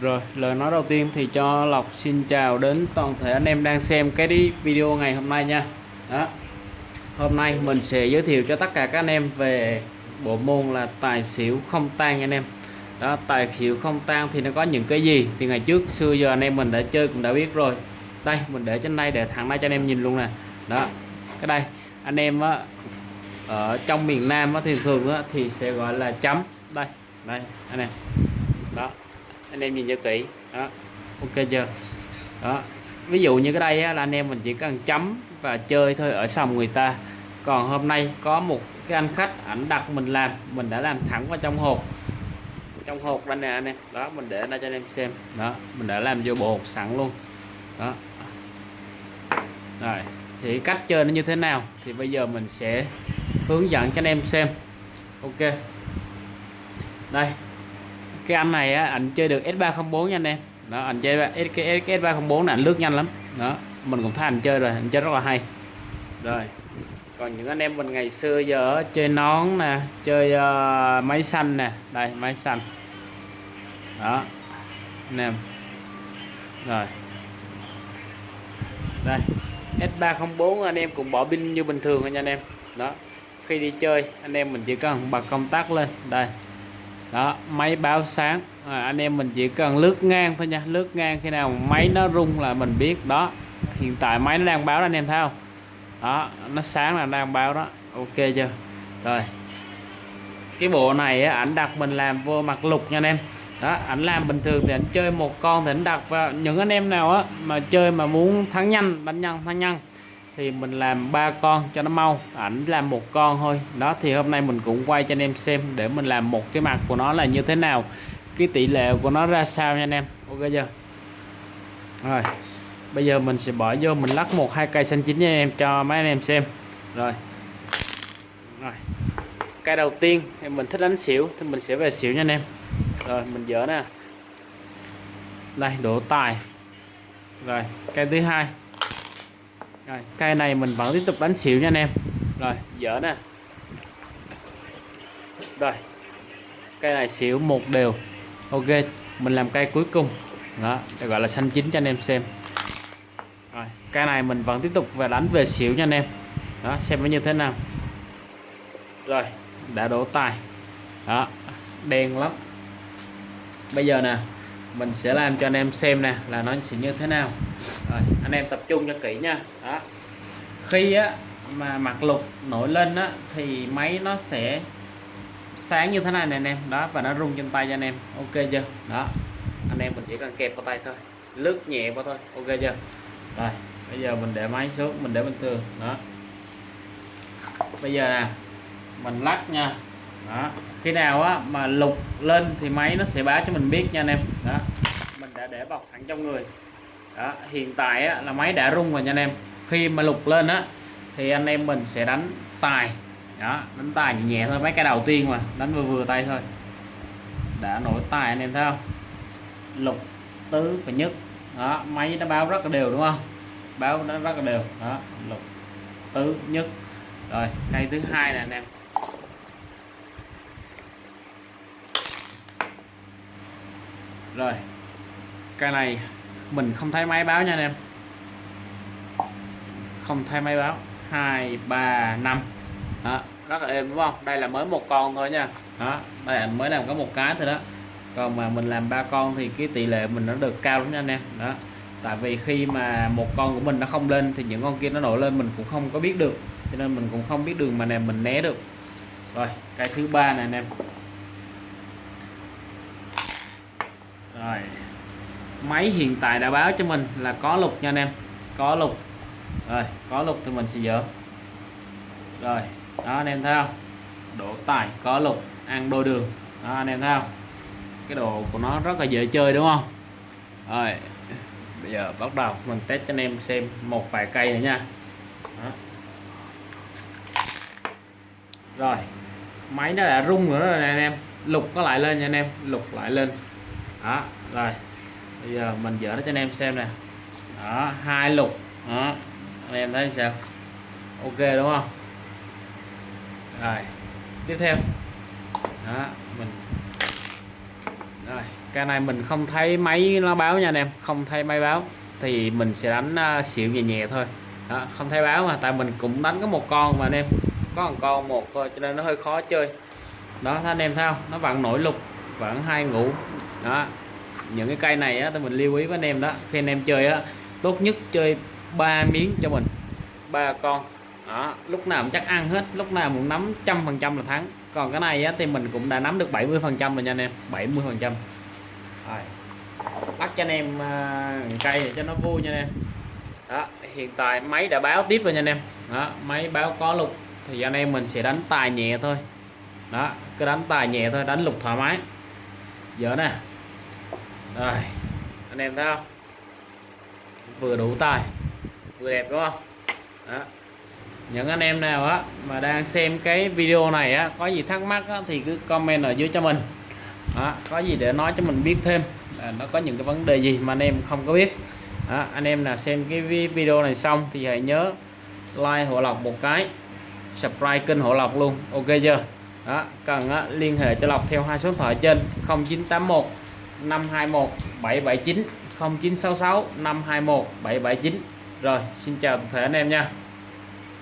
Rồi, lời nói đầu tiên thì cho Lộc xin chào đến toàn thể anh em đang xem cái video ngày hôm nay nha. Đó. Hôm nay mình sẽ giới thiệu cho tất cả các anh em về bộ môn là tài xỉu không tan anh em. Đó, tài xỉu không tan thì nó có những cái gì? Thì ngày trước xưa giờ anh em mình đã chơi cũng đã biết rồi. Đây, mình để trên đây để thẳng đây cho anh em nhìn luôn nè. Đó. Cái đây, anh em á ở trong miền Nam á, thì thường á, thì sẽ gọi là chấm. Đây, đây anh em. Đó anh em nhìn cho kỹ. Đó ok chưa? Đó ví dụ như cái đây á, là anh em mình chỉ cần chấm và chơi thôi ở sòng người ta. Còn hôm nay có một cái anh khách ảnh đặt mình làm mình đã làm thẳng vào trong hộp. Trong hộp đây nè anh em. Đó mình để ra cho anh em xem. Đó mình đã làm vô bộ hộp sẵn luôn. Đó. Rồi thì cách chơi nó như thế nào? Thì bây giờ mình sẽ hướng dẫn cho anh em xem. Ok. Đây cái anh này á anh chơi được S304 nha anh em. Đó anh chơi cái, cái S304 này anh lướt nhanh lắm. Đó mình cũng thấy anh chơi rồi anh chơi rất là hay. Rồi còn những anh em mình ngày xưa giờ chơi nón nè chơi uh, máy xanh nè. Đây máy xanh. Đó anh em. Rồi. Đây S304 anh em cũng bỏ pin như bình thường nha anh em. Đó khi đi chơi anh em mình chỉ cần bật công tắc lên. Đây đó máy báo sáng. À, anh em mình chỉ cần lướt ngang thôi nha. Lướt ngang khi nào máy nó rung là mình biết. Đó hiện tại máy nó đang báo đó anh em thấy không? Đó nó sáng là đang báo đó. Ok chưa? Rồi. Cái bộ này á, ảnh đặt mình làm vô mặt lục nha anh em. Đó ảnh làm bình thường thì ảnh chơi một con thì ảnh đặt vào những anh em nào á mà chơi mà muốn thắng nhanh đánh nhanh thắng nhanh thì mình làm ba con cho nó mau, ảnh làm một con thôi. Đó, thì hôm nay mình cũng quay cho anh em xem để mình làm một cái mặt của nó là như thế nào, cái tỷ lệ của nó ra sao nha anh em. Ok chưa? Rồi, bây giờ mình sẽ bỏ vô, mình lắc một, hai cây xanh chín nha anh em, cho mấy anh em xem. Rồi. Rồi. Cây đầu tiên thì mình thích đánh xỉu, thì mình sẽ về xỉu nha anh em. Rồi, mình dỡ nè. Đây, đổ tài. Rồi, cây thứ hai rồi. Cây này mình vẫn tiếp tục đánh xỉu nha anh em. Rồi, dở nè. Rồi. Cây này xỉu một đều. Ok, mình làm cây cuối cùng. Đó để gọi là xanh chín cho anh em xem. Rồi cây này mình vẫn tiếp tục và đánh về xỉu nha anh em. Đó, xem nó như thế nào. Rồi, đã đổ tài. Đó, đen lắm. Bây giờ nè, mình sẽ làm cho anh em xem nè, là nó sẽ như thế nào rồi, anh em tập trung cho kỹ nha. Đó. Khi á, mà mặt lục nổi lên á, thì máy nó sẽ sáng như thế này nè anh em. Đó, và nó rung trên tay cho anh em. Ok chưa? Đó. Anh em mình chỉ cần kẹp vào tay thôi. Lướt nhẹ vào thôi. Ok chưa? Rồi, bây giờ mình để máy xuống, mình để bình thường đó. Bây giờ nè, mình lắc nha. Đó. Khi nào á, mà lục lên thì máy nó sẽ báo cho mình biết nha anh em. Đó. Mình đã để bọc sẵn trong người đó hiện tại á, là máy đã rung rồi nha anh em. Khi mà lục lên á thì anh em mình sẽ đánh tài. Đó đánh tài nhẹ, nhẹ thôi mấy cái đầu tiên mà đánh vừa vừa tay thôi. Đã nổi tài anh em thấy không? Lục tứ và nhất. Đó máy nó báo rất là đều đúng không? Báo nó rất là đều. Đó lục tứ nhất. Rồi cây thứ hai nè anh em. Rồi cây này mình không thấy máy báo nha anh em. Không thấy máy báo. Hai, ba, năm. Đó, rất là êm đúng không? Đây là mới một con thôi nha. Đó, đây là mới làm có một cái thôi đó. Còn mà mình làm ba con thì cái tỷ lệ mình nó được cao lắm nha anh em. Đó, tại vì khi mà một con của mình nó không lên thì những con kia nó nổi lên mình cũng không có biết được. Cho nên mình cũng không biết đường mà nè, mình né được. Rồi, cái thứ ba này anh em. Rồi máy hiện tại đã báo cho mình là có lục nha anh em. Có lục. Rồi, có lục thì mình sẽ dỡ. Rồi, đó anh em thấy không? Độ tài, có lục, ăn đôi đường. Đó, anh em thấy không? Cái đồ của nó rất là dễ chơi đúng không? Rồi, bây giờ bắt đầu mình test cho anh em xem một vài cây nữa nha. Đó. rồi, máy nó đã rung nữa rồi nè anh em. Lục có lại lên nha anh em. Lục lại lên. Đó, rồi bây giờ mình dỡ nó cho anh em xem nè. Đó hai lục. Đó anh em thấy sao? Ok đúng không? Rồi tiếp theo. Đó mình rồi cái này mình không thấy máy nó báo nha anh em. Không thấy máy báo thì mình sẽ đánh uh, xỉu nhẹ nhẹ thôi. Đó, không thấy báo mà tại mình cũng đánh có một con mà anh em. Có một con một thôi cho nên nó hơi khó chơi. Đó anh em thấy không? Nó vẫn nổi lục vẫn hai ngủ. Đó những cái cây này á thì mình lưu ý với anh em đó. Khi anh em chơi á tốt nhất chơi ba miếng cho mình ba con. Đó lúc nào cũng chắc ăn hết lúc nào cũng nắm trăm phần trăm là thắng. Còn cái này á, thì mình cũng đã nắm được 70 phần trăm rồi nha anh em 70 phần trăm. Bắt cho anh em uh, cây để cho nó vui nha anh em. Đó hiện tại máy đã báo tiếp rồi nha anh em. Đó máy báo có lục thì anh em mình sẽ đánh tài nhẹ thôi. Đó cứ đánh tài nhẹ thôi đánh lục thoải mái. Giờ nè đây anh em thấy không? Vừa đủ tài vừa đẹp đúng không? Đó. Những anh em nào á mà đang xem cái video này á có gì thắc mắc á, thì cứ comment ở dưới cho mình. Đó, có gì để nói cho mình biết thêm à, nó có những cái vấn đề gì mà anh em không có biết. Đó, anh em nào xem cái video này xong thì hãy nhớ like hộ lọc một cái subscribe kênh hộ lọc luôn. Ok chưa? Đó cần á, liên hệ cho lọc theo hai số điện thoại trên 0981 521 779 0966 521 779 rồi xin chào toàn thể anh em nha.